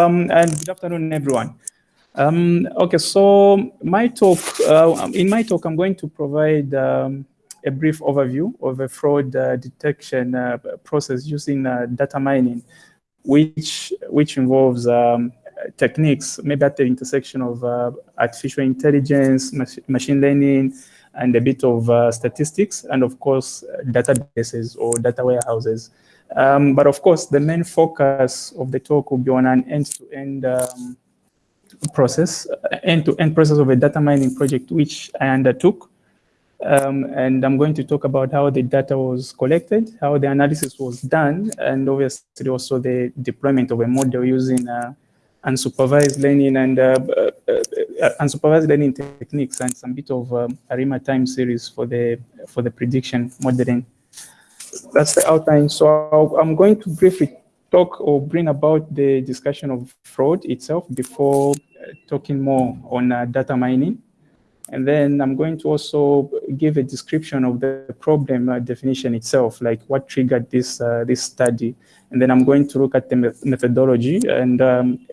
Um, and good afternoon, everyone. Um, okay, so my talk, uh, in my talk, I'm going to provide um, a brief overview of a fraud uh, detection uh, process using uh, data mining, which which involves um, techniques maybe at the intersection of uh, artificial intelligence, mach machine learning, and a bit of uh, statistics, and of course, databases or data warehouses. Um, but of course, the main focus of the talk will be on an end-to-end -end, um, process, end-to-end -end process of a data mining project, which I undertook. Um, and I'm going to talk about how the data was collected, how the analysis was done, and obviously also the deployment of a model using uh, unsupervised learning and uh, uh, uh, unsupervised learning techniques and some bit of um, ARIMA time series for the for the prediction modeling. That's the outline. So i am going to briefly talk or bring about the discussion of fraud itself before uh, talking more on uh, data mining. And then I'm going to also give a description of the problem uh, definition itself, like what triggered this uh, this study. And then I'm going to look at the methodology and um,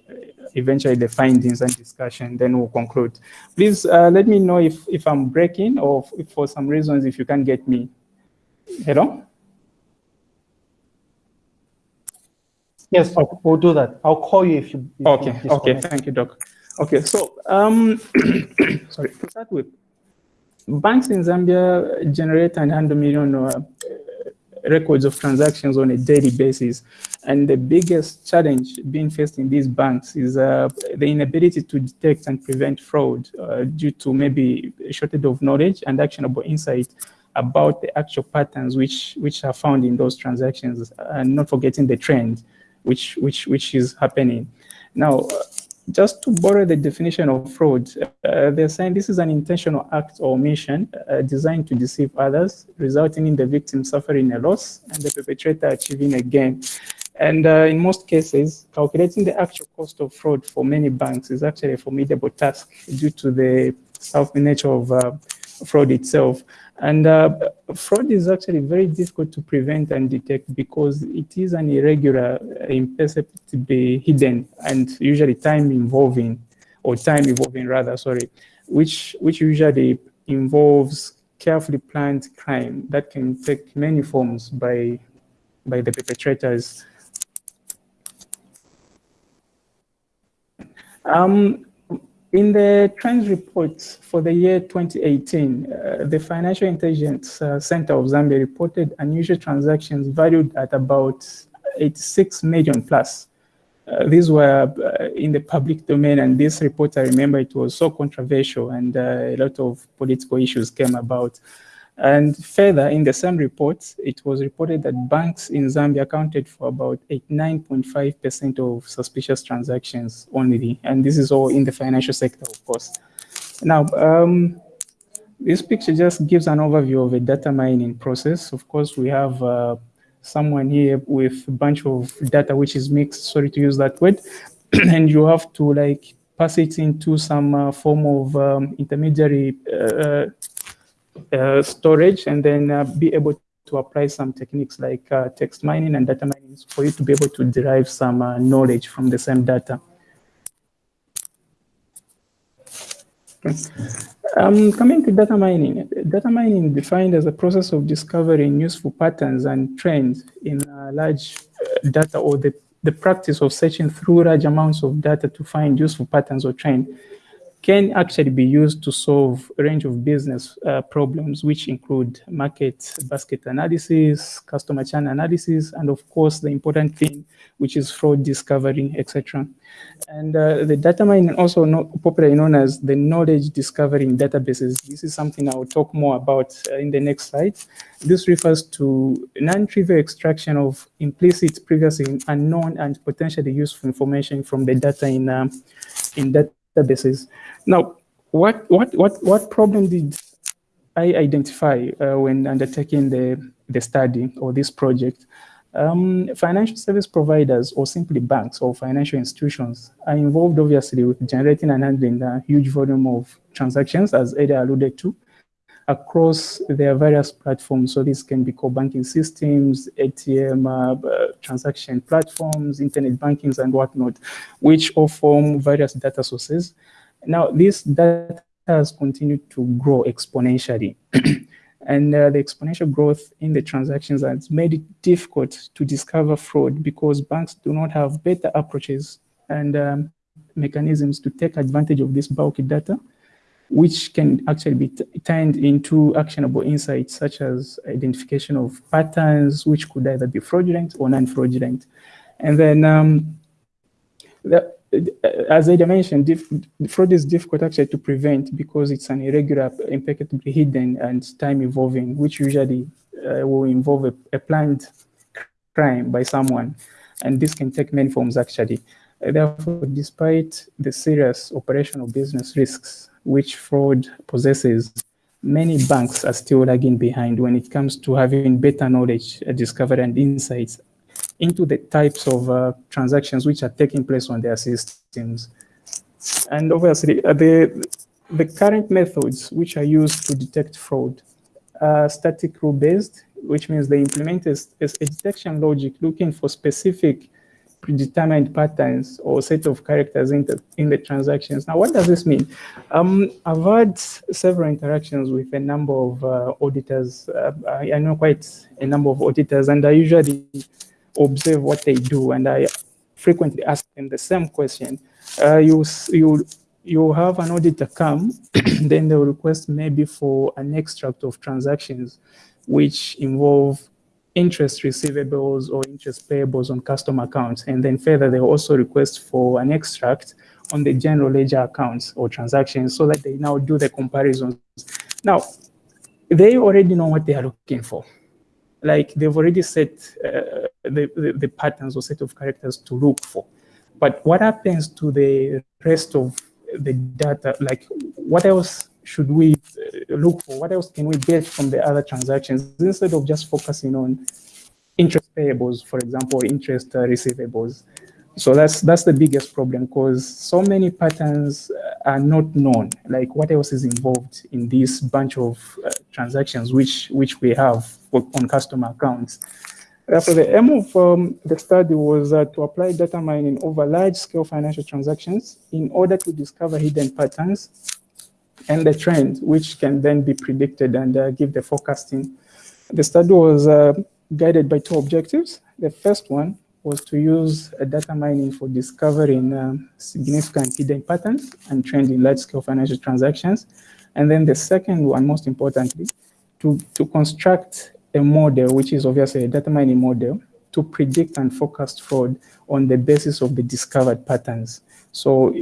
eventually the findings and discussion, then we'll conclude. Please uh, let me know if, if I'm breaking or if for some reasons if you can't get me. Hello? Yes, we'll do that. I'll call you if you. If okay, you okay, thank you, Doc. Okay, so um, sorry, to start with, banks in Zambia generate and handle million uh, records of transactions on a daily basis. And the biggest challenge being faced in these banks is uh, the inability to detect and prevent fraud uh, due to maybe a shortage of knowledge and actionable insight about the actual patterns which, which are found in those transactions and not forgetting the trend which, which, which is happening. Now, just to borrow the definition of fraud, uh, they're saying this is an intentional act or omission uh, designed to deceive others, resulting in the victim suffering a loss and the perpetrator achieving a gain. And uh, in most cases, calculating the actual cost of fraud for many banks is actually a formidable task due to the stealthy nature of uh, fraud itself. And uh, fraud is actually very difficult to prevent and detect because it is an irregular, imperceptibly hidden, and usually time involving, or time evolving rather, sorry, which, which usually involves carefully planned crime that can take many forms by, by the perpetrators. Um, in the trends report for the year 2018, uh, the Financial Intelligence uh, Center of Zambia reported unusual transactions valued at about 86 million plus. Uh, these were uh, in the public domain, and this report, I remember, it was so controversial, and uh, a lot of political issues came about. And further, in the same report, it was reported that banks in Zambia accounted for about 89.5% of suspicious transactions only. And this is all in the financial sector, of course. Now, um, this picture just gives an overview of a data mining process. Of course, we have uh, someone here with a bunch of data which is mixed, sorry to use that word, and you have to like pass it into some uh, form of um, intermediary uh, uh, storage and then uh, be able to apply some techniques like uh, text mining and data mining for you to be able to derive some uh, knowledge from the same data. Um, coming to data mining, data mining defined as a process of discovering useful patterns and trends in large uh, data or the, the practice of searching through large amounts of data to find useful patterns or trends can actually be used to solve a range of business uh, problems, which include market basket analysis, customer channel analysis, and of course, the important thing, which is fraud discovery, etc. And uh, the data mining, also popularly known as the knowledge discovery in databases. This is something I will talk more about uh, in the next slide. This refers to non-trivial extraction of implicit, previously unknown, and potentially useful information from the data in, um, in that databases. Now, what, what, what, what problem did I identify uh, when undertaking the, the study or this project? Um, financial service providers or simply banks or financial institutions are involved obviously with generating and handling a huge volume of transactions as Ada alluded to. Across their various platforms. So this can be core banking systems, ATM, uh, uh, transaction platforms, internet bankings and whatnot, which all form various data sources. Now, this data has continued to grow exponentially. and uh, the exponential growth in the transactions has made it difficult to discover fraud because banks do not have better approaches and um, mechanisms to take advantage of this bulky data, which can actually be turned into actionable insights such as identification of patterns, which could either be fraudulent or non-fraudulent. And then um, the, as I mentioned, fraud is difficult actually to prevent because it's an irregular, impeccably hidden and time evolving, which usually uh, will involve a, a, planned crime by someone. And this can take many forms actually. Therefore, despite the serious operational business risks which fraud possesses, many banks are still lagging behind when it comes to having better knowledge, uh, discovery, and insights into the types of uh, transactions which are taking place on their systems. And obviously, uh, the, the current methods which are used to detect fraud are static rule-based, which means they implement a, a detection logic looking for specific predetermined patterns or set of characters in the, in the transactions. Now, what does this mean? Um, I've had several interactions with a number of uh, auditors. Uh, I know quite a number of auditors, and I usually observe what they do, and I frequently ask them the same question. Uh, you, you, you have an auditor come, then they will request maybe for an extract of transactions which involve interest receivables or interest payables on customer accounts. And then further, they also request for an extract on the general ledger accounts or transactions so that they now do the comparisons. Now, they already know what they are looking for. Like they've already set uh, the, the, the patterns or set of characters to look for. But what happens to the rest of the data? Like what else should we uh, look for? What else can we get from the other transactions instead of just focusing on interest payables, for example, interest uh, receivables? So that's that's the biggest problem because so many patterns uh, are not known. Like what else is involved in this bunch of uh, transactions which which we have on customer accounts. Therefore, the aim of um, the study was uh, to apply data mining over large-scale financial transactions in order to discover hidden patterns and the trend, which can then be predicted and uh, give the forecasting. The study was uh, guided by two objectives. The first one was to use data mining for discovering um, significant hidden patterns and trend in large-scale financial transactions. And then the second one, most importantly, to, to construct a model, which is obviously a data mining model, to predict and forecast fraud on the basis of the discovered patterns. So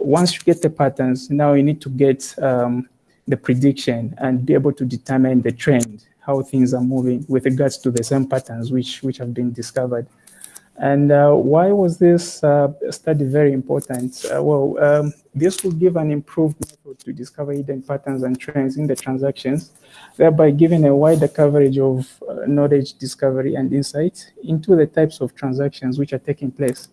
once you get the patterns, now you need to get um, the prediction and be able to determine the trend, how things are moving with regards to the same patterns which, which have been discovered. And uh, why was this uh, study very important? Uh, well, um, this will give an improved method to discover hidden patterns and trends in the transactions, thereby giving a wider coverage of uh, knowledge discovery and insight into the types of transactions which are taking place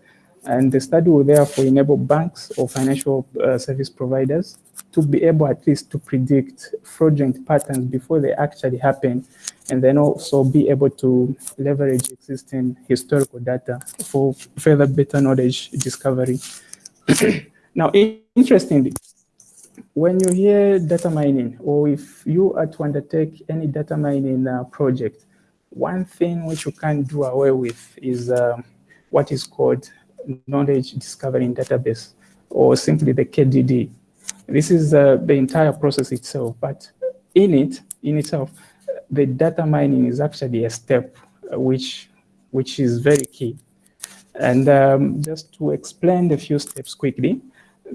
and the study will therefore enable banks or financial uh, service providers to be able at least to predict fraudulent patterns before they actually happen, and then also be able to leverage existing historical data for further better knowledge discovery. now, interestingly, when you hear data mining, or if you are to undertake any data mining uh, project, one thing which you can't do away with is uh, what is called knowledge discovery database, or simply the KDD. This is uh, the entire process itself, but in it, in itself, the data mining is actually a step uh, which, which is very key. And um, just to explain the few steps quickly,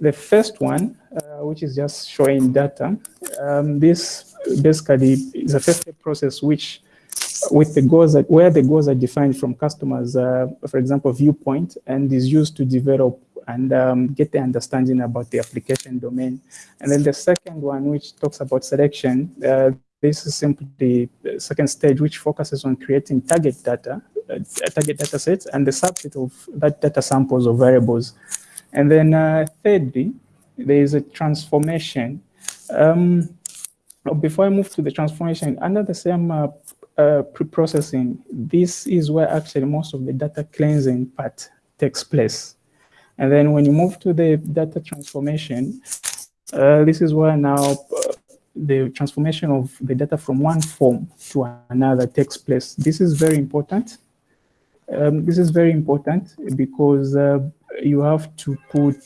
the first one, uh, which is just showing data, um, this basically is a first step process which with the goals that where the goals are defined from customers, uh, for example, viewpoint, and is used to develop and um, get the understanding about the application domain. And then the second one, which talks about selection, uh, this is simply the second stage, which focuses on creating target data, uh, target data sets, and the subset of that data samples or variables. And then uh, thirdly, there is a transformation. Um, before I move to the transformation, under the same uh, uh, pre-processing, this is where actually most of the data cleansing part takes place. And then when you move to the data transformation, uh, this is where now uh, the transformation of the data from one form to another takes place. This is very important. Um, this is very important because uh, you have to put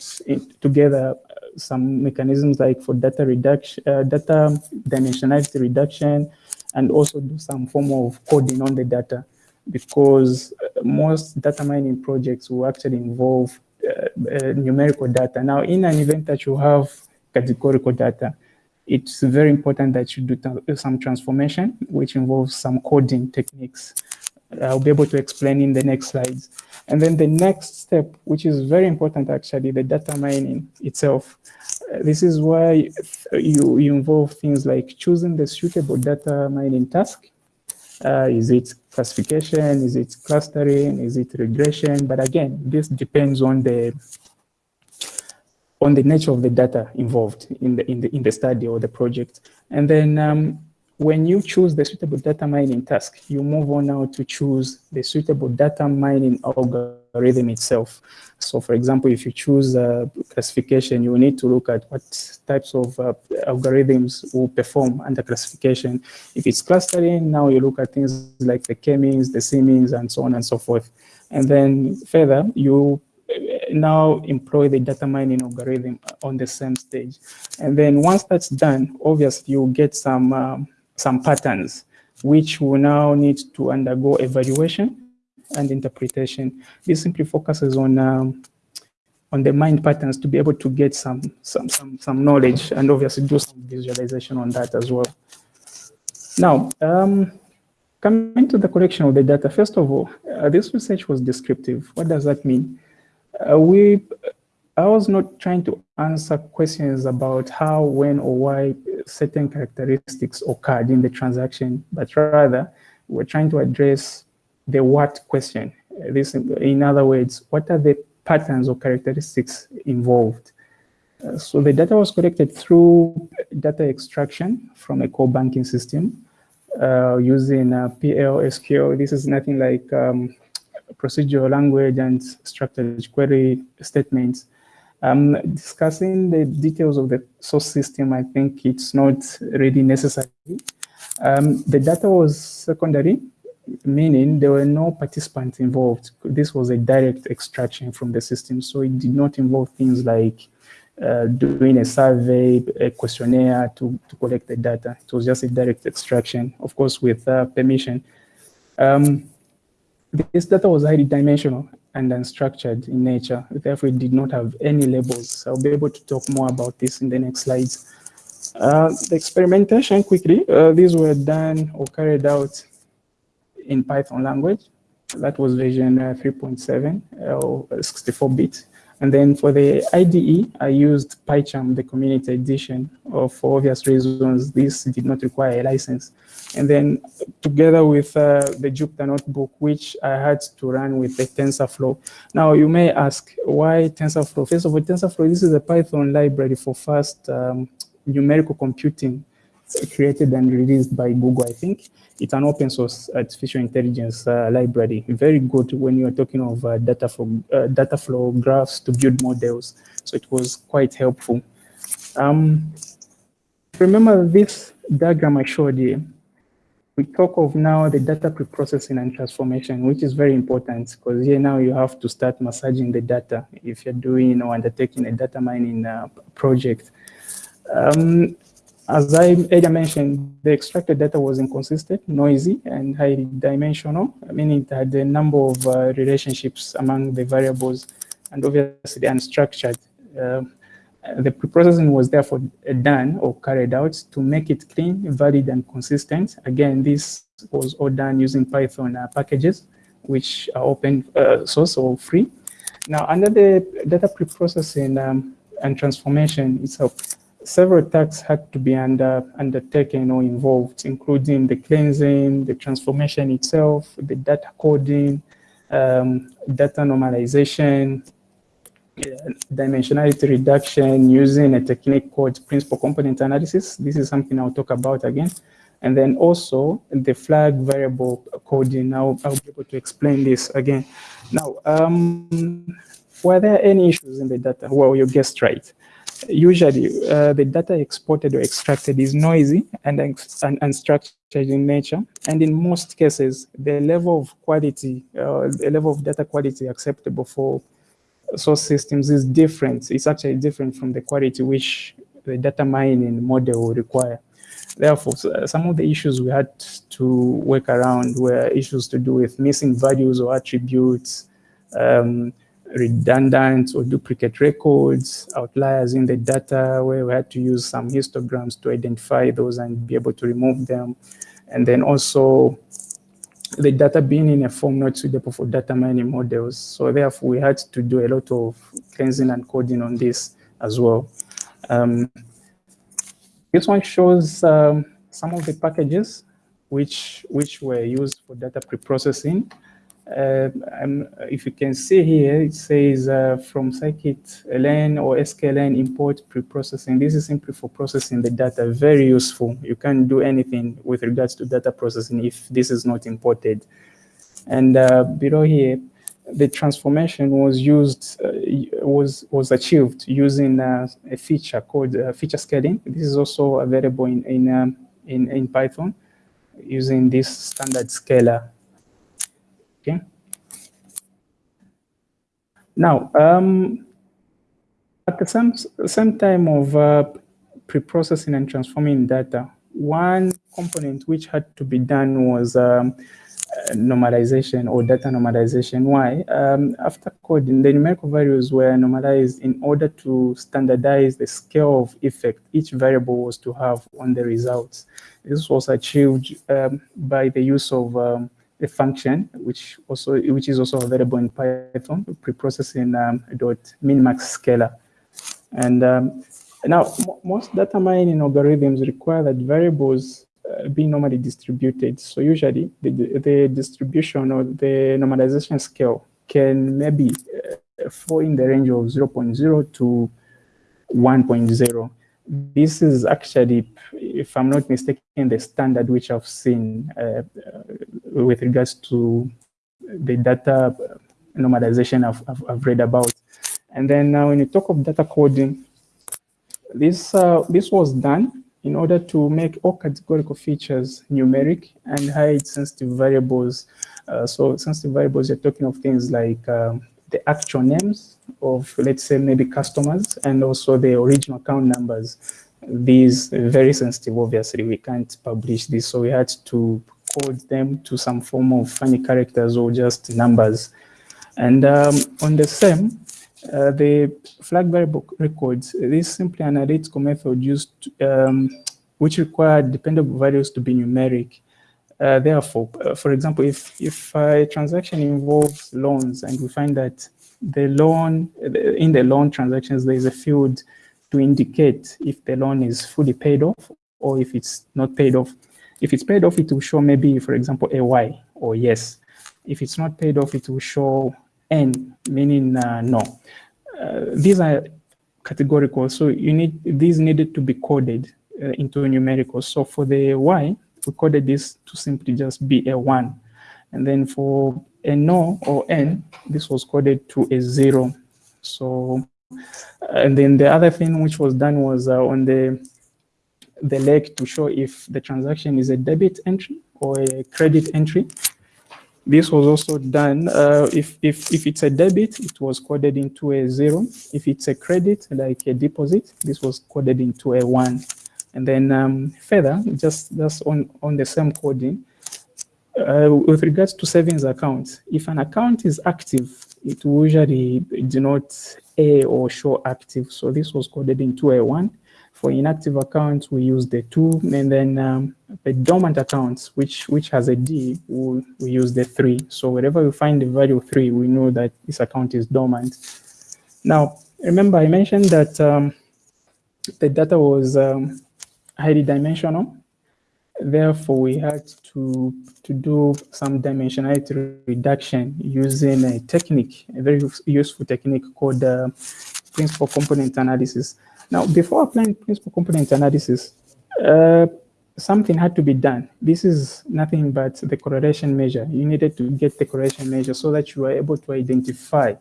together some mechanisms like for data reduction, uh, data dimensionality reduction, and also do some form of coding on the data because most data mining projects will actually involve uh, uh, numerical data. Now, in an event that you have categorical data, it's very important that you do some transformation, which involves some coding techniques. I'll be able to explain in the next slides. And then the next step, which is very important actually, the data mining itself. This is why you, you involve things like choosing the suitable data mining task. Uh, is it classification? Is it clustering? Is it regression? But again, this depends on the on the nature of the data involved in the in the in the study or the project. And then um, when you choose the suitable data mining task, you move on now to choose the suitable data mining algorithm itself. So for example, if you choose classification, you need to look at what types of uh, algorithms will perform under classification. If it's clustering, now you look at things like the k-means, the c-means, and so on and so forth. And then further, you uh, now employ the data mining algorithm on the same stage. And then once that's done, obviously you get some um, some patterns, which will now need to undergo evaluation and interpretation. This simply focuses on um, on the mined patterns to be able to get some some some some knowledge and obviously do some visualization on that as well. Now, um, coming to the collection of the data, first of all, uh, this research was descriptive. What does that mean? Uh, we I was not trying to answer questions about how, when, or why certain characteristics occurred in the transaction, but rather we're trying to address the what question. This, in other words, what are the patterns or characteristics involved? Uh, so the data was collected through data extraction from a core banking system uh, using uh, PL SQL. This is nothing like um, procedural language and structured query statements. Um, discussing the details of the source system, I think it's not really necessary. Um, the data was secondary, meaning there were no participants involved. This was a direct extraction from the system, so it did not involve things like uh, doing a survey, a questionnaire to, to collect the data. It was just a direct extraction, of course, with uh, permission. Um, this data was highly dimensional and unstructured in nature. Therefore, it did not have any labels. I'll be able to talk more about this in the next slides. Uh, the experimentation quickly, uh, these were done or carried out in Python language. That was version uh, 3.7 uh, or 64-bit. And then for the IDE, I used PyCharm, the community edition. Uh, for obvious reasons, this did not require a license. And then together with uh, the Jupyter Notebook, which I had to run with the TensorFlow. Now you may ask, why TensorFlow? First of all, TensorFlow, this is a Python library for fast um, numerical computing created and released by Google, I think. It's an open source artificial intelligence uh, library. Very good when you are talking of uh, data, for, uh, data flow graphs to build models. So it was quite helpful. Um, remember this diagram I showed you? We talk of now the data preprocessing and transformation, which is very important because here now you have to start massaging the data if you're doing or undertaking a data mining uh, project. Um, as I earlier mentioned, the extracted data was inconsistent, noisy, and highly dimensional, meaning it had a number of uh, relationships among the variables and obviously unstructured. Uh, the preprocessing was therefore done or carried out to make it clean, valid, and consistent. Again, this was all done using Python uh, packages, which are open uh, source or free. Now, under the data preprocessing um, and transformation itself, several tasks had to be under, undertaken or involved, including the cleansing, the transformation itself, the data coding, um, data normalization, dimensionality reduction using a technique called principal component analysis. This is something I'll talk about again. And then also the flag variable coding. I'll, I'll be able to explain this again. Now, um, were there any issues in the data? Well, you guessed right. Usually, uh, the data exported or extracted is noisy and, and unstructured in nature. And in most cases, the level of quality, uh, the level of data quality acceptable for source systems is different. It's actually different from the quality which the data mining model will require. Therefore, some of the issues we had to work around were issues to do with missing values or attributes, um, redundant or duplicate records, outliers in the data where we had to use some histograms to identify those and be able to remove them. And then also the data being in a form not suitable for data mining models. So therefore we had to do a lot of cleansing and coding on this as well. Um, this one shows um, some of the packages which, which were used for data preprocessing. Uh, if you can see here, it says uh, from scikit-learn or sklearn import preprocessing. This is simply for processing the data, very useful. You can't do anything with regards to data processing if this is not imported. And uh, below here, the transformation was used uh, was was achieved using uh, a feature called uh, feature scaling. This is also available in in um, in, in Python using this standard scaler. Okay. Now, um, at the same same time of uh, pre-processing and transforming data, one component which had to be done was um, normalization or data normalization. Why? Um, after coding, the numerical values were normalized in order to standardize the scale of effect each variable was to have on the results. This was achieved um, by the use of um, a function, which also which is also available in Python, preprocessing um, dot minmax scaler. And um, now, most data mining algorithms require that variables uh, be normally distributed. So usually the, the distribution or the normalization scale can maybe uh, fall in the range of 0 0.0 to 1.0. This is actually, if I'm not mistaken, the standard which I've seen uh, uh with regards to the data normalization I've, I've, I've, read about. And then now when you talk of data coding, this, uh, this was done in order to make all categorical features numeric and hide sensitive variables. Uh, so sensitive variables, you're talking of things like um, the actual names of, let's say, maybe customers, and also the original account numbers. These very sensitive, obviously, we can't publish this, so we had to code them to some form of funny characters or just numbers. And um, on the same, uh, the flag variable records, this is simply an analytical method used um, which required dependable values to be numeric. Uh, therefore, uh, for example, if, if a transaction involves loans and we find that the loan, in the loan transactions, there is a field to indicate if the loan is fully paid off or if it's not paid off. If it's paid off, it will show maybe, for example, a Y or yes. If it's not paid off, it will show N, meaning uh, no. Uh, these are categorical, so you need these needed to be coded uh, into numerical. So for the Y, we coded this to simply just be a one. And then for a no or N, this was coded to a zero. So, and then the other thing which was done was uh, on the the leg to show if the transaction is a debit entry or a credit entry. This was also done, uh, if, if, if it's a debit, it was coded into a zero. If it's a credit, like a deposit, this was coded into a one. And then um, further, just, just on, on the same coding, uh, with regards to savings accounts, if an account is active, it usually denote A or show active. So this was coded into a one. For inactive accounts, we use the two, and then um, the dormant accounts, which which has a D, we, we use the three. So wherever we find the value three, we know that this account is dormant. Now, remember I mentioned that um, the data was um, highly dimensional. Therefore, we had to, to do some dimensionality reduction using a technique, a very useful technique called uh, principal component analysis. Now, before applying principal component analysis, uh, something had to be done. This is nothing but the correlation measure. You needed to get the correlation measure so that you are able to identify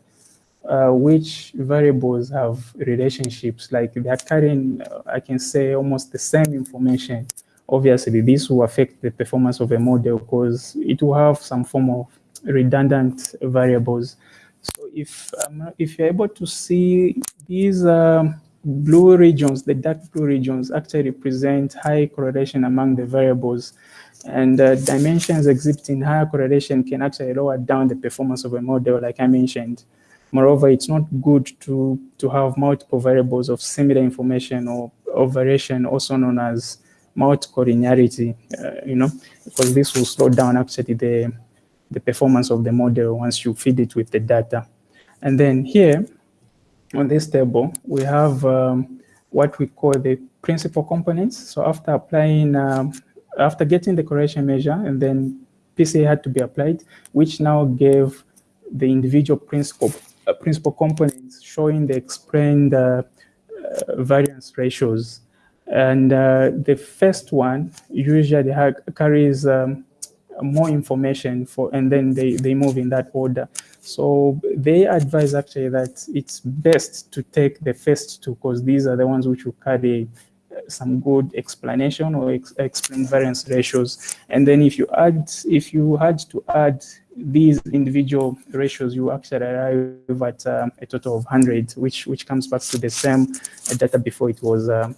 uh, which variables have relationships, like they are carrying, uh, I can say, almost the same information obviously this will affect the performance of a model because it will have some form of redundant variables. So if um, if you're able to see these um, blue regions, the dark blue regions actually represent high correlation among the variables and uh, dimensions exhibiting higher correlation can actually lower down the performance of a model like I mentioned. Moreover, it's not good to, to have multiple variables of similar information or, or variation also known as multicollinearity, uh, you know, because this will slow down actually the, the performance of the model once you feed it with the data. And then here on this table, we have um, what we call the principal components. So after applying, um, after getting the correction measure and then PCA had to be applied, which now gave the individual principal, uh, principal components showing the explained uh, uh variance ratios and uh, the first one usually carries um, more information for, and then they, they move in that order. So they advise actually that it's best to take the first two because these are the ones which will carry uh, some good explanation or ex explain variance ratios. And then if you add, if you had to add these individual ratios, you actually arrive at um, a total of 100, which which comes back to the same data before it was uh,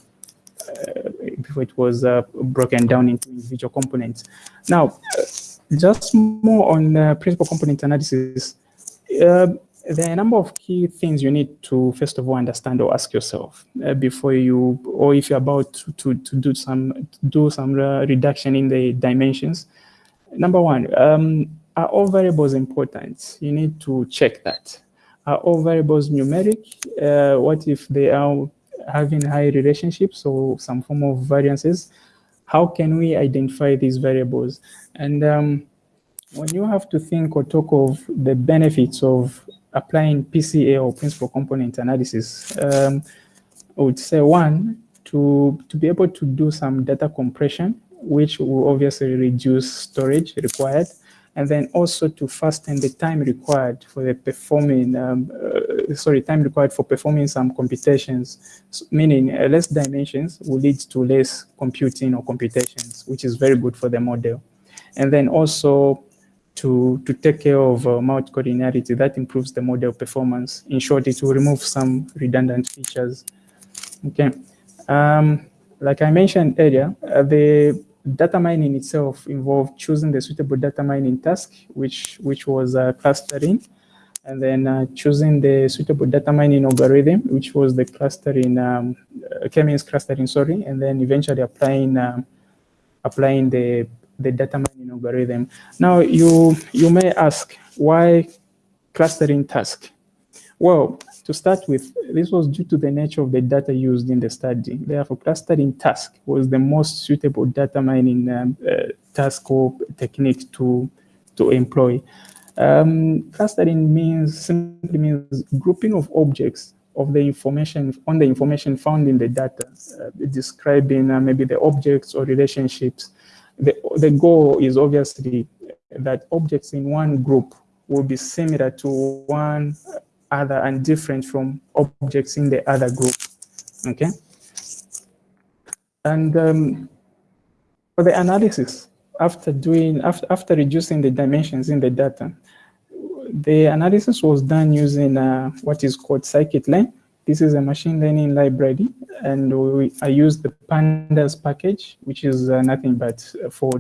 uh, before it was uh, broken down into individual components. Now, just more on uh, principal component analysis. There are a number of key things you need to first of all understand or ask yourself uh, before you or if you're about to, to, to do some do some uh, reduction in the dimensions. Number one um, are all variables important? You need to check that. Are all variables numeric? Uh, what if they are having high relationships or some form of variances, how can we identify these variables? And um, when you have to think or talk of the benefits of applying PCA or principal component analysis, um, I would say one, to, to be able to do some data compression, which will obviously reduce storage required and then also to fasten the time required for the performing, um, uh, sorry, time required for performing some computations, meaning uh, less dimensions will lead to less computing or computations, which is very good for the model. And then also to, to take care of uh, multicollinearity, that improves the model performance. In short, it will remove some redundant features. Okay. Um, like I mentioned earlier, uh, the data mining itself involved choosing the suitable data mining task, which, which was uh, clustering, and then uh, choosing the suitable data mining algorithm, which was the clustering, um, uh, K-means clustering, sorry, and then eventually applying, um, applying the, the data mining algorithm. Now, you, you may ask, why clustering task? Well, to start with, this was due to the nature of the data used in the study. Therefore, clustering task was the most suitable data mining um, uh, task or technique to, to employ. Um, clustering means simply means grouping of objects of the information on the information found in the data, uh, describing uh, maybe the objects or relationships. The, the goal is obviously that objects in one group will be similar to one other and different from objects in the other group. Okay. And um, for the analysis, after doing after after reducing the dimensions in the data, the analysis was done using uh, what is called scikit-learn. This is a machine learning library, and we, I use the pandas package, which is uh, nothing but for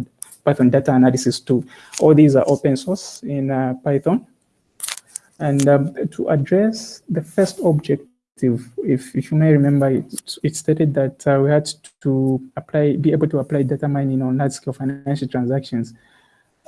Python data analysis tool. All these are open source in uh, Python. And um, to address the first objective, if, if you may remember, it, it stated that uh, we had to apply, be able to apply data mining on large-scale financial transactions.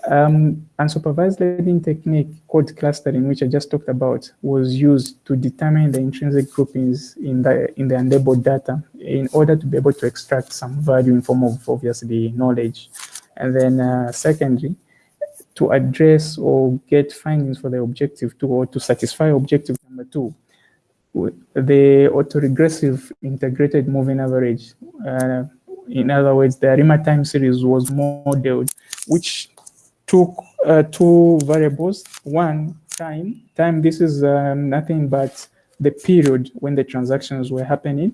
Um, unsupervised learning technique called clustering, which I just talked about, was used to determine the intrinsic groupings in the in the unlabeled data in order to be able to extract some value in form of obviously knowledge. And then uh, secondly, to address or get findings for the objective two or to satisfy objective number two, the autoregressive integrated moving average. Uh, in other words, the ARIMA time series was modeled, which took uh, two variables. One, time. Time, this is um, nothing but the period when the transactions were happening.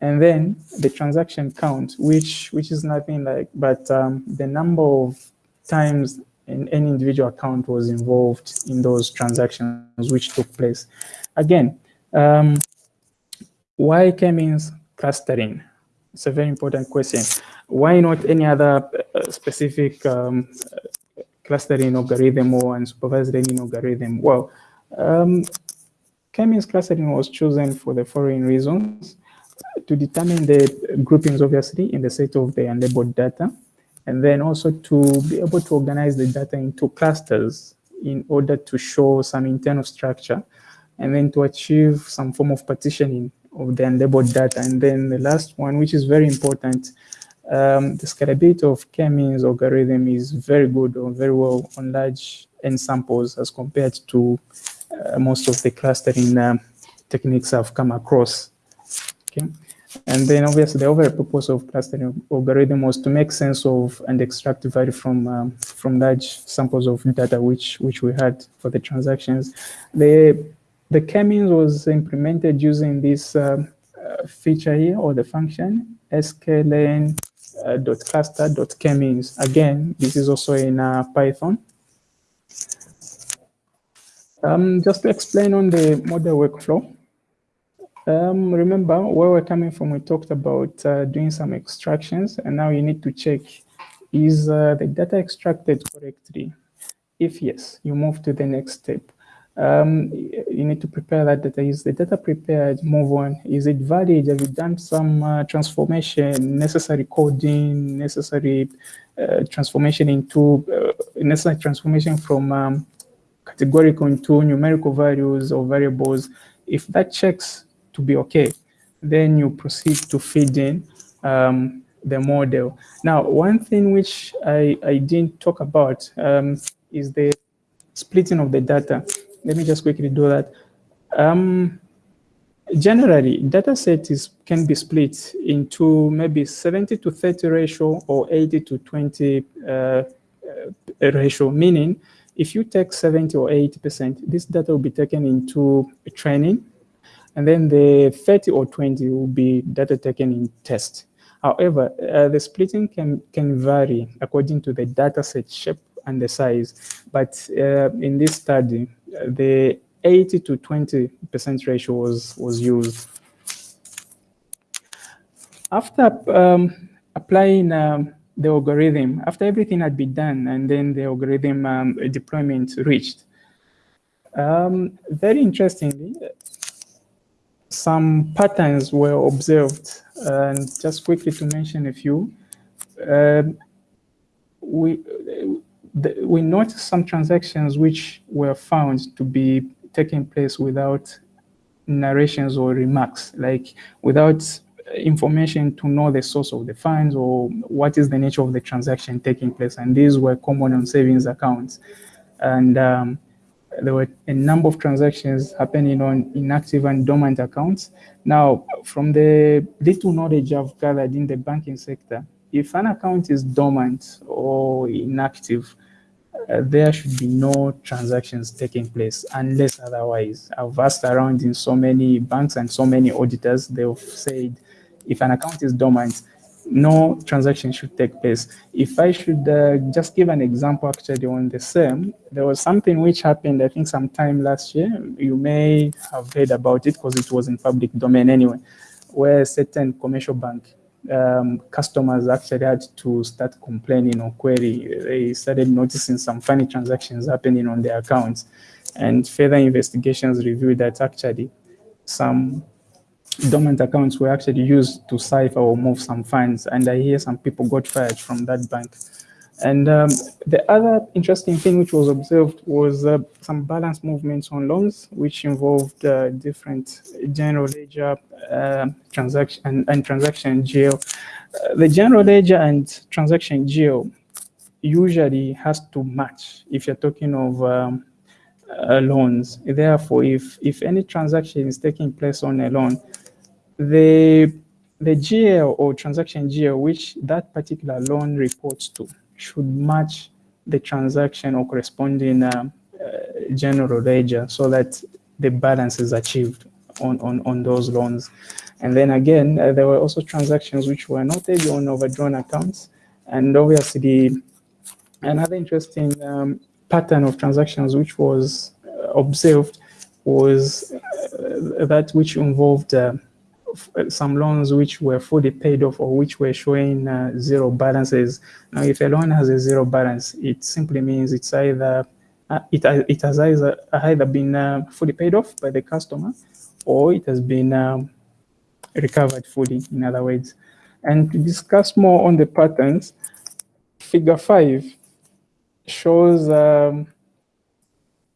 And then the transaction count, which which is nothing like but um, the number of times in any individual account was involved in those transactions which took place. Again, um, why K-means clustering? It's a very important question. Why not any other uh, specific um, clustering algorithm or unsupervised learning algorithm? Well, um, K-means clustering was chosen for the following reasons. To determine the groupings, obviously, in the set of the unlabeled data, and then also to be able to organize the data into clusters in order to show some internal structure and then to achieve some form of partitioning of the unlabeled data. And then the last one, which is very important, um, the scalability of K-means algorithm is very good or very well on large N samples as compared to uh, most of the clustering um, techniques I've come across. Okay. And then obviously the overall purpose of clustering algorithm was to make sense of and extract value from um, from large samples of data which which we had for the transactions. The the K-means was implemented using this uh, uh, feature here or the function sklearn uh, dot cluster dot K-means. Again, this is also in uh, Python. Um, just to explain on the model workflow. Um, remember where we're coming from, we talked about uh, doing some extractions and now you need to check is uh, the data extracted correctly? If yes, you move to the next step um, you need to prepare that data. Is the data prepared? Move on. Is it valid? Have you done some uh, transformation, necessary coding, necessary uh, transformation into uh, necessary transformation from um, categorical into numerical values or variables? If that checks to be okay, then you proceed to feed in um, the model. Now, one thing which I, I didn't talk about um, is the splitting of the data let me just quickly do that. Um, generally, data set is, can be split into maybe 70 to 30 ratio or 80 to 20 uh, uh, ratio, meaning if you take 70 or 80%, this data will be taken into training, and then the 30 or 20 will be data taken in test. However, uh, the splitting can, can vary according to the data set shape and the size. But uh, in this study, the 80 to 20% ratio was, was used. After um, applying um, the algorithm, after everything had been done and then the algorithm um, deployment reached, um, very interestingly, some patterns were observed. And just quickly to mention a few, um, we the, we noticed some transactions which were found to be taking place without narrations or remarks, like without information to know the source of the funds or what is the nature of the transaction taking place. And these were common on savings accounts. And um, there were a number of transactions happening on inactive and dormant accounts. Now, from the little knowledge I've gathered in the banking sector, if an account is dormant or inactive, uh, there should be no transactions taking place unless otherwise. I've asked around in so many banks and so many auditors, they've said if an account is dormant, no transaction should take place. If I should uh, just give an example actually on the same, there was something which happened, I think sometime last year, you may have heard about it because it was in public domain anyway, where a certain commercial bank um, customers actually had to start complaining or query. They started noticing some funny transactions happening on their accounts. And further investigations revealed that actually some dormant accounts were actually used to cipher or move some funds. And I hear some people got fired from that bank. And um, the other interesting thing which was observed was uh, some balance movements on loans, which involved uh, different general ledger uh, transaction and, and, transaction GL. Uh, the general ledger and transaction GL usually has to match if you're talking of um, uh, loans. Therefore, if if any transaction is taking place on a loan, the the GL or transaction GL which that particular loan reports to should match the transaction or corresponding uh, uh, general ledger so that the balance is achieved on, on, on those loans. And then again, uh, there were also transactions which were noted on overdrawn accounts. And obviously, another interesting um, pattern of transactions which was uh, observed was uh, that which involved some loans which were fully paid off or which were showing uh, zero balances. Now, if a loan has a zero balance, it simply means it's either uh, it, it has either, either been uh, fully paid off by the customer or it has been um, recovered fully, in other words. And to discuss more on the patterns, figure five shows um,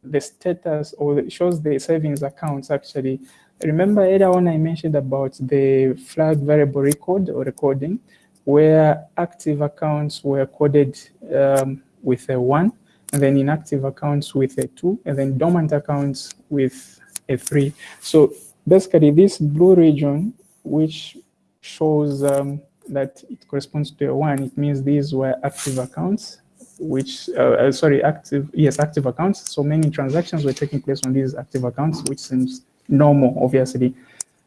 the status or shows the savings accounts actually Remember earlier on I mentioned about the flag variable record or recording where active accounts were coded um, with a one and then inactive accounts with a two and then dormant accounts with a three. So basically this blue region, which shows um, that it corresponds to a one, it means these were active accounts which, uh, uh, sorry, active, yes, active accounts. So many transactions were taking place on these active accounts, which seems normal, obviously.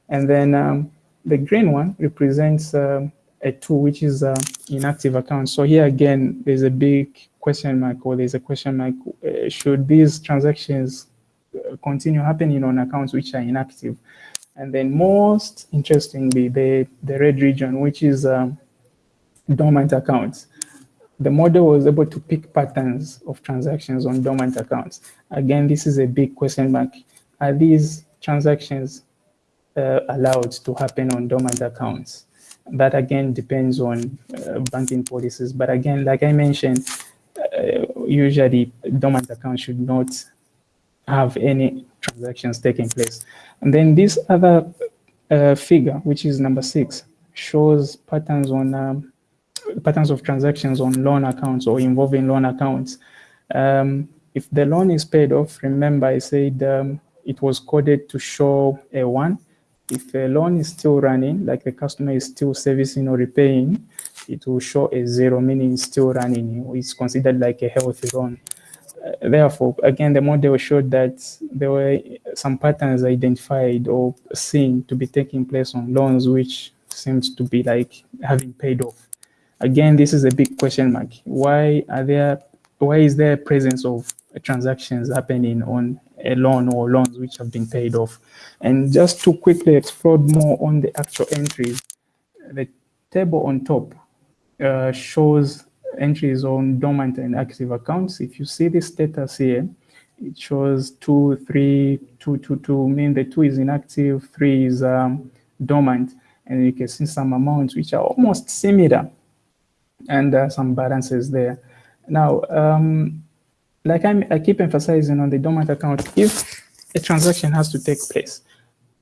And then um, the green one represents um, a two, which is uh, inactive account. So here again, there's a big question mark or there's a question mark. Uh, should these transactions uh, continue happening on accounts which are inactive? And then most interestingly, the, the red region, which is um, dormant accounts. The model was able to pick patterns of transactions on dormant accounts. Again, this is a big question mark. Are these transactions uh, allowed to happen on dormant accounts. That again depends on uh, banking policies. But again, like I mentioned, uh, usually dormant accounts should not have any transactions taking place. And then this other uh, figure, which is number six, shows patterns on um, patterns of transactions on loan accounts or involving loan accounts. Um, if the loan is paid off, remember I said um, it was coded to show a one. If a loan is still running, like the customer is still servicing or repaying, it will show a zero, meaning it's still running. It's considered like a healthy loan. Uh, therefore, again, the model showed that there were some patterns identified or seen to be taking place on loans, which seems to be like having paid off. Again, this is a big question mark. Why are there? Why is there presence of transactions happening on a loan or loans which have been paid off. And just to quickly explore more on the actual entries, the table on top uh, shows entries on dormant and active accounts. If you see the status here, it shows two, three, two, two, two, mean the two is inactive, three is um, dormant, and you can see some amounts which are almost similar and uh, some balances there. Now, um, like I'm, i keep emphasizing on the dormant account, if a transaction has to take place,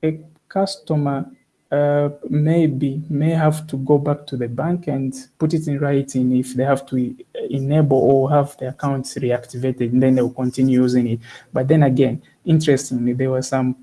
a customer uh, maybe may have to go back to the bank and put it in writing if they have to enable or have the accounts reactivated, and then they'll continue using it. But then again, interestingly, there were some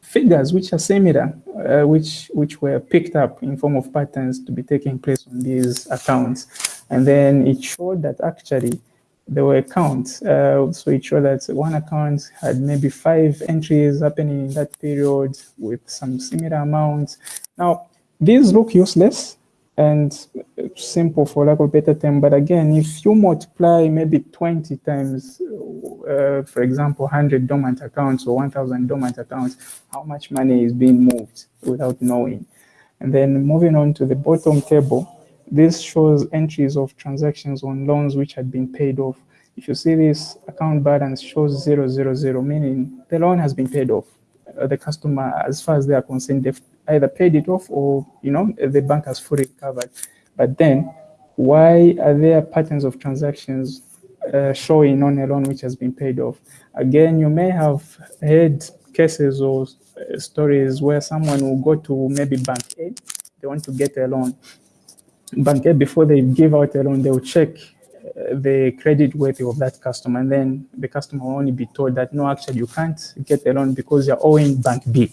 figures which are similar, uh, which which were picked up in form of patterns to be taking place on these accounts. And then it showed that actually there were accounts. Uh, so it showed that one account had maybe five entries happening in that period with some similar amounts. Now, these look useless and simple for lack of better term. But again, if you multiply maybe 20 times, uh, for example, 100 dormant accounts or 1,000 dormant accounts, how much money is being moved without knowing? And then moving on to the bottom table, this shows entries of transactions on loans which had been paid off. If you see this account balance shows 000, meaning the loan has been paid off. Uh, the customer, as far as they are concerned, they've either paid it off or, you know, the bank has fully recovered. But then why are there patterns of transactions uh, showing on a loan which has been paid off? Again, you may have heard cases or uh, stories where someone will go to maybe bank A, they want to get a loan. Bank A, before they give out a loan, they will check uh, the credit worthy of that customer. And then the customer will only be told that, no, actually, you can't get a loan because you're owing bank B.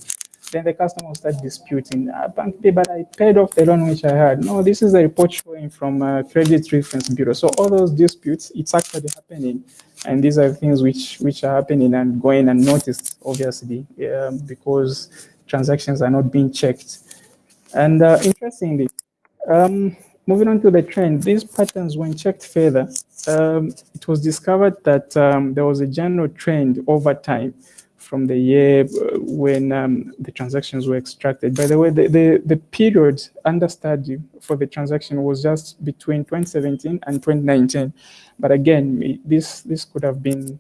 Then the customer will start disputing, ah, bank B, but I paid off the loan which I had. No, this is a report showing from a Credit Reference Bureau. So all those disputes, it's actually happening. And these are things which, which are happening and going unnoticed, obviously, um, because transactions are not being checked. And uh, interestingly, um, moving on to the trend, these patterns, when checked further, um, it was discovered that um, there was a general trend over time from the year uh, when um, the transactions were extracted. By the way, the, the, the, period under study for the transaction was just between 2017 and 2019. But again, this, this could have been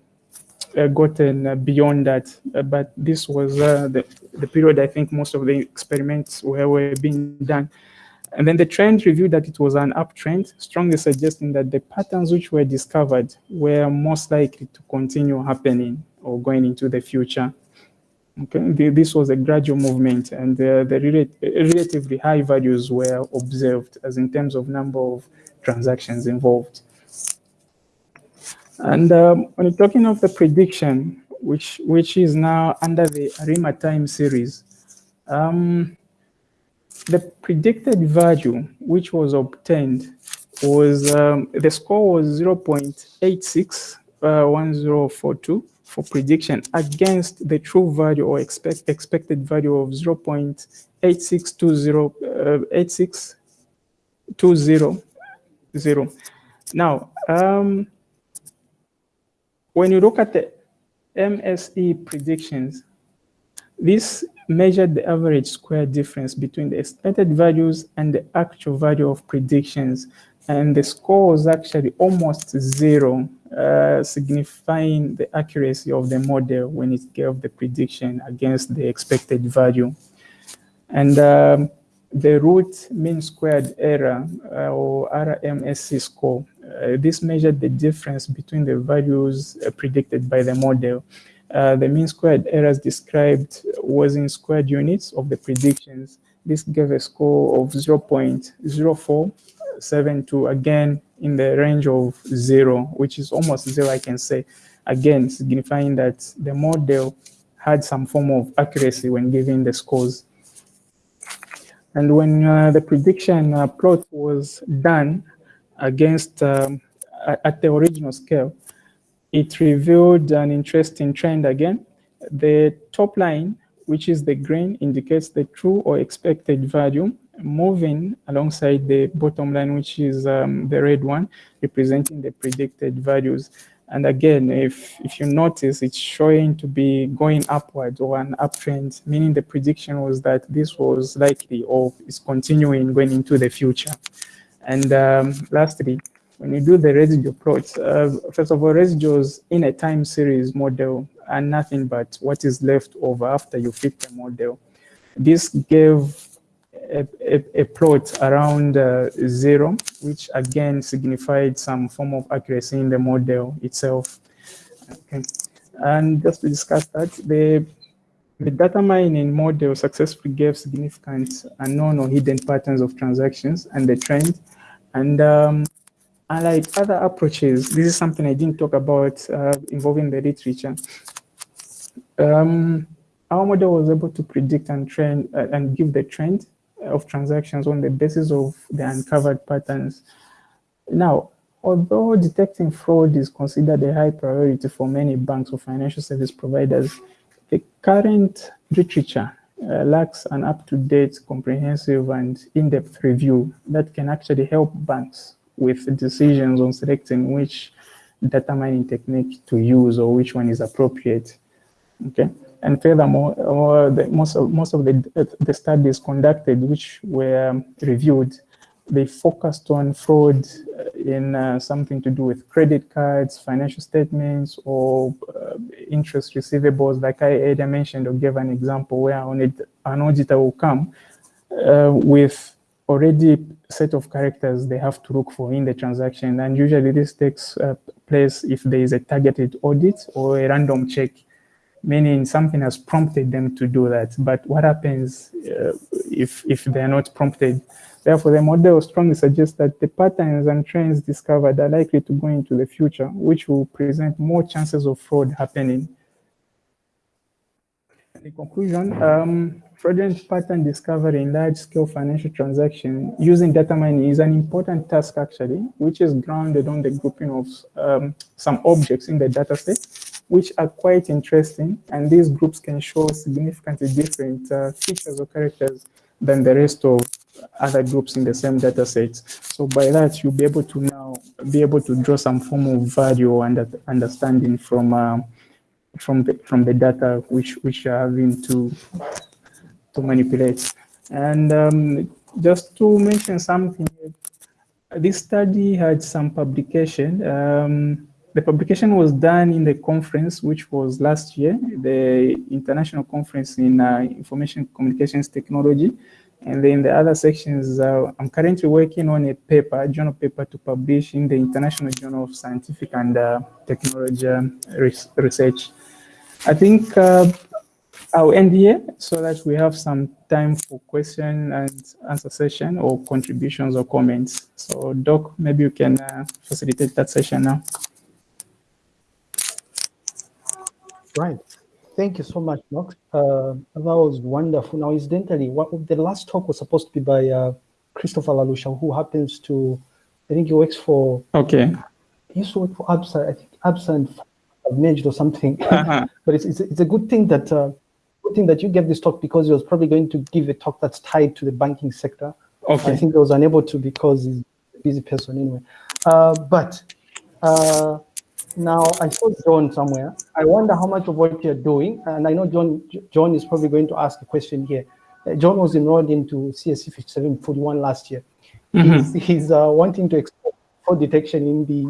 uh, gotten uh, beyond that. Uh, but this was uh, the, the period I think most of the experiments were, were being done. And then the trend revealed that it was an uptrend, strongly suggesting that the patterns which were discovered were most likely to continue happening or going into the future. Okay, this was a gradual movement and uh, the rel relatively high values were observed as in terms of number of transactions involved. And um, when you're talking of the prediction, which, which is now under the ARIMA time series, um, the predicted value which was obtained was, um, the score was 0.861042 uh, for prediction against the true value or expect, expected value of 0 0.8620, uh, Now, um, when you look at the MSE predictions, this measured the average square difference between the expected values and the actual value of predictions. And the score was actually almost zero uh, signifying the accuracy of the model when it gave the prediction against the expected value. And um, the root mean squared error uh, or RMSE score, uh, this measured the difference between the values uh, predicted by the model. Uh, the mean squared errors described was in squared units of the predictions. This gave a score of 0 0.0472, again, in the range of zero, which is almost zero, I can say. Again, signifying that the model had some form of accuracy when giving the scores. And when uh, the prediction uh, plot was done against um, at the original scale, it revealed an interesting trend again. The top line, which is the green, indicates the true or expected value moving alongside the bottom line, which is um, the red one, representing the predicted values. And again, if, if you notice, it's showing to be going upward or an uptrend, meaning the prediction was that this was likely or is continuing going into the future. And um, lastly, when you do the residue plots, uh, first of all, residuals in a time series model are nothing but what is left over after you fit the model. This gave a, a, a plot around uh, zero, which again signified some form of accuracy in the model itself. Okay. And just to discuss that, the, the data mining model successfully gave significant unknown or hidden patterns of transactions and the trend. And um, unlike other approaches, this is something I didn't talk about uh, involving the literature. Um, our model was able to predict and trend uh, and give the trend of transactions on the basis of the uncovered patterns. Now, although detecting fraud is considered a high priority for many banks or financial service providers, the current literature uh, lacks an up-to-date, comprehensive, and in-depth review that can actually help banks with decisions on selecting which data mining technique to use or which one is appropriate. Okay. And furthermore, uh, the, most of, most of the, the studies conducted, which were reviewed, they focused on fraud in uh, something to do with credit cards, financial statements, or uh, interest receivables, like I earlier mentioned or gave an example where an auditor will come uh, with already set of characters they have to look for in the transaction. And usually this takes uh, place if there is a targeted audit or a random check, meaning something has prompted them to do that. But what happens uh, if, if they're not prompted? Therefore, the model strongly suggests that the patterns and trends discovered are likely to go into the future, which will present more chances of fraud happening. In conclusion, um, fraudulent pattern discovery in large-scale financial transaction using data mining is an important task actually, which is grounded on the grouping of um, some objects in the data set, which are quite interesting. And these groups can show significantly different uh, features or characters than the rest of other groups in the same data sets. So by that, you'll be able to now be able to draw some form of value under, understanding from uh, from the from the data which which are having to to manipulate. And um, just to mention something, this study had some publication. Um, the publication was done in the conference, which was last year, the International Conference in uh, Information Communications Technology. And then the other sections, uh, I'm currently working on a paper, a journal paper to publish in the International Journal of Scientific and uh, Technology Research. I think uh, I'll end here so that we have some time for question and answer session or contributions or comments. So Doc, maybe you can uh, facilitate that session now. Right. Thank you so much, Knox. Uh, that was wonderful. Now, incidentally, what, the last talk was supposed to be by uh, Christopher Lalusha, who happens to, I think he works for, okay. He used to work for ABSA, I think ABSA and merged or something. Uh -huh. but it's, it's, it's, a good thing that uh, good thing that you gave this talk because he was probably going to give a talk that's tied to the banking sector. Okay. I think he was unable to because he's a busy person anyway. Uh, but uh, now I saw John somewhere. I wonder how much of what you're doing, and I know John John is probably going to ask a question here. Uh, John was enrolled into CSC 5741 last year. Mm -hmm. He's, he's uh, wanting to explore fraud detection in the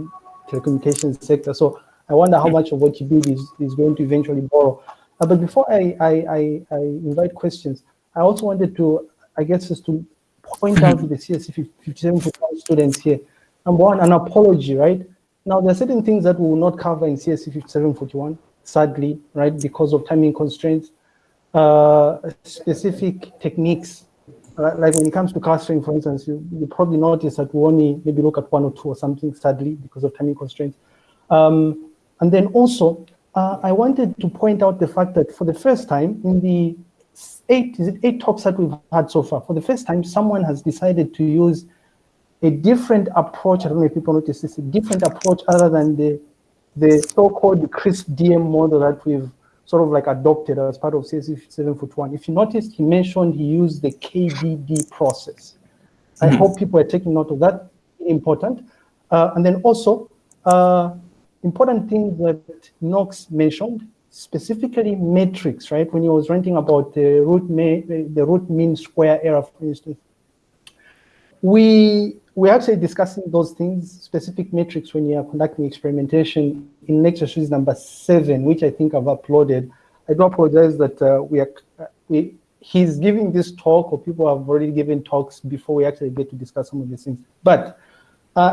telecommunications sector. So I wonder how much of what you build is, is going to eventually borrow. Uh, but before I, I, I, I, invite questions, I also wanted to, I guess, just to point out to the CSC 57 students here. Number one, an apology, right? Now, there are certain things that we will not cover in CSC 5741, sadly, right, because of timing constraints, uh, specific techniques, uh, like when it comes to clustering, for instance, you, you probably notice that we only maybe look at one or two or something, sadly, because of timing constraints. Um, and then also, uh, I wanted to point out the fact that for the first time in the eight, is it eight talks that we've had so far, for the first time, someone has decided to use a different approach. I don't know if people notice this, a different approach other than the, the so-called CRISP DM model that we've sort of like adopted as part of CSC 741. If you noticed, he mentioned he used the KDD process. I hmm. hope people are taking note of that, important. Uh, and then also, uh, important thing that Knox mentioned, specifically metrics, right? When he was ranting about the root, the root mean square error, for instance, we we're actually discussing those things, specific metrics when you are conducting experimentation in lecture series number seven, which I think I've uploaded. I do apologize that uh, we are we he's giving this talk or people have already given talks before we actually get to discuss some of these things. But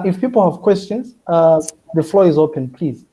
if people have questions, uh, the floor is open, please.